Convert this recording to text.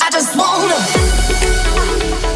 I just wanna.